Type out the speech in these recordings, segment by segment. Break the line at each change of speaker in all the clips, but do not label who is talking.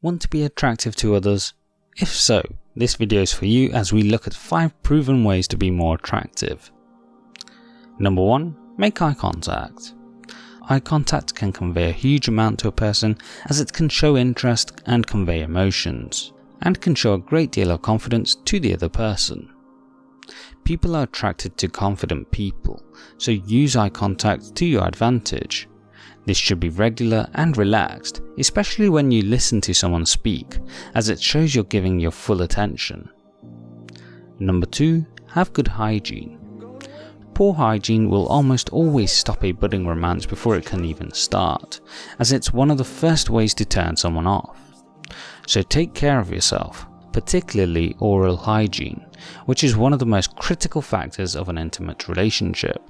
Want to be attractive to others? If so, this video is for you as we look at 5 proven ways to be more attractive. Number 1. Make eye contact. Eye contact can convey a huge amount to a person as it can show interest and convey emotions, and can show a great deal of confidence to the other person. People are attracted to confident people, so use eye contact to your advantage. This should be regular and relaxed, especially when you listen to someone speak, as it shows you're giving your full attention. Number 2. Have good hygiene. Poor hygiene will almost always stop a budding romance before it can even start, as it's one of the first ways to turn someone off. So take care of yourself, particularly oral hygiene, which is one of the most critical factors of an intimate relationship.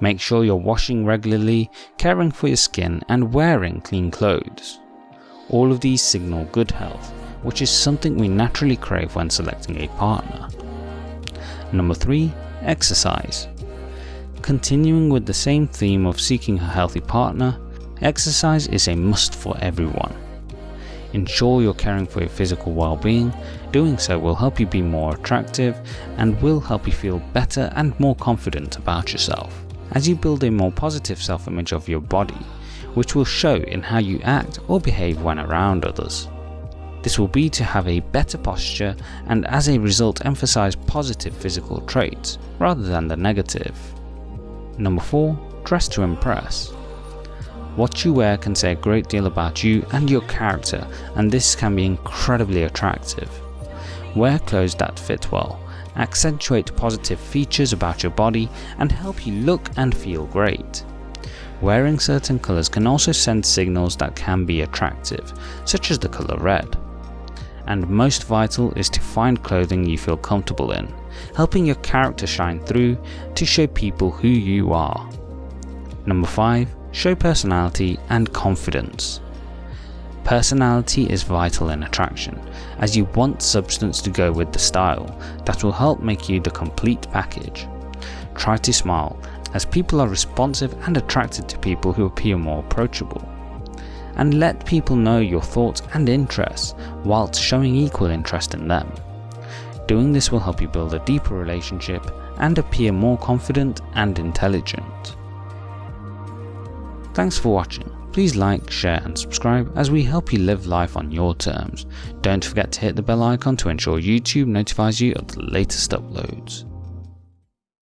Make sure you're washing regularly, caring for your skin and wearing clean clothes. All of these signal good health, which is something we naturally crave when selecting a partner. Number 3. Exercise. Continuing with the same theme of seeking a healthy partner, exercise is a must for everyone. Ensure you're caring for your physical well-being, doing so will help you be more attractive and will help you feel better and more confident about yourself as you build a more positive self-image of your body, which will show in how you act or behave when around others. This will be to have a better posture and as a result emphasize positive physical traits rather than the negative. Number 4. Dress to impress. What you wear can say a great deal about you and your character and this can be incredibly attractive. Wear clothes that fit well, accentuate positive features about your body and help you look and feel great. Wearing certain colours can also send signals that can be attractive, such as the colour red. And most vital is to find clothing you feel comfortable in, helping your character shine through to show people who you are. Number 5. Show personality and confidence. Personality is vital in attraction, as you want substance to go with the style that will help make you the complete package. Try to smile, as people are responsive and attracted to people who appear more approachable. And let people know your thoughts and interests whilst showing equal interest in them. Doing this will help you build a deeper relationship and appear more confident and intelligent. Thanks for watching. Please like, share and subscribe as we help you live life on your terms. Don't forget to hit the bell icon to ensure YouTube notifies you of the latest uploads.